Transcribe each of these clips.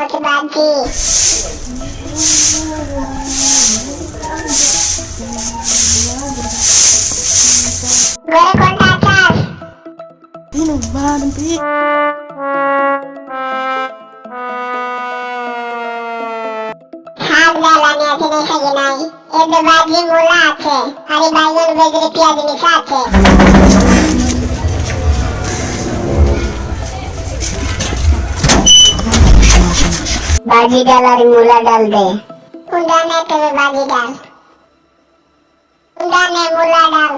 pakai baju goreng kontak cas minum badan pi. ಹಾಡ್ಗಾಲನೆ ತಿನಿಸಗಿನಾಗಿ ಎದ್ದು ಬಾಜಿ ಮುಲಾಚೆ ಅರಿ ಬಾಯಿಗಳು ಬೆದರಿ ಪಿಯಾದಿನಿ ಸಾಚೆ বাজি ডাল আর মূলা ডাল দে। কোনটা নে তবে বাজি ডাল কোনটা নে মূলা ডাল।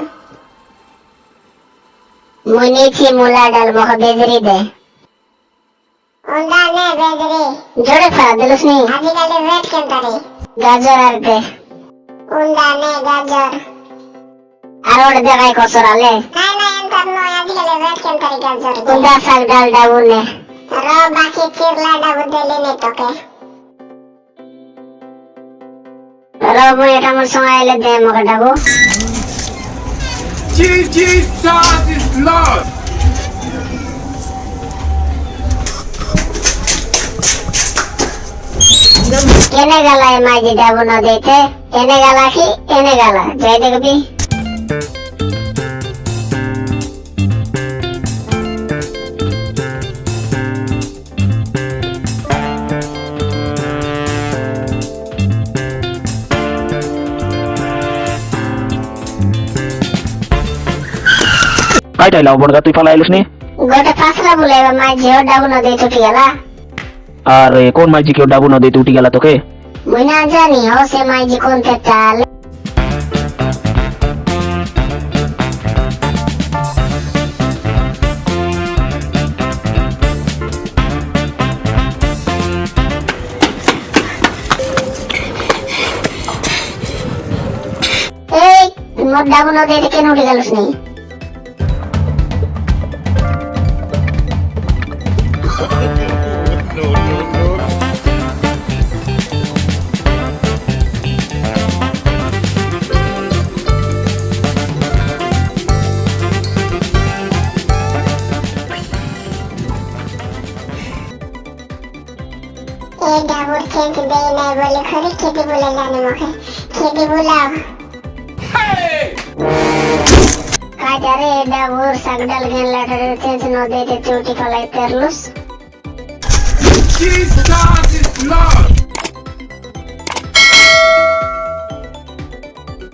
মুনিছি মূলা ডাল মখ বেজরি দে। কোনটা বেজরি। জোরে ফেলা দিলুস নি আজিকালি রেট কেমতারে গাজর আর দে। কোনটা গাজর। আর ওটা দেখাই কসর আলে। না না এমতার নয় আজিকালি রেট কেমতারে গাজর কোনটা শাক ডাল ডাবু নে। র বাকি চিরলা ডাবু দিলে নে তোকে? র মুই এটা আমার সঙ্গে এলে দে মকে ডাবু Jesus is Lord. কেনে গালা এ মাঝি ডাবু না দিতে? এনে গালা কি? এনে গালা? যাই দেখবি। ಕಾಯ್ತಾ ಇಲ್ಲ ಒಬ್ಬಣ್ಗ তুই ফালা এলুস নি গোটা ফাসলা বলে মাই জিও ডাবু না দেই টুটি গেলা আর কোন মাইজি কেউ ডাবু না দেই টুটি গেলা তোকে মই না জানি ও সে মাইজি কোন তে চাল মোট ডাবু না কেন উঠে গেলস নি कोई डाबूर खेत बे मैं बोले खरी खेती बोला जाने मोखे खेती बोलाओ ಕಾಜಾರೆ ಎಡ ಊರ್ ಸಗಡಲ್ಗೆಲ್ಲ ಚೇಂಜ್ ನೋದೈತೆ ಚೂಟಿ ಕೊಲೈತೆ ಇರ್ಲುಸ್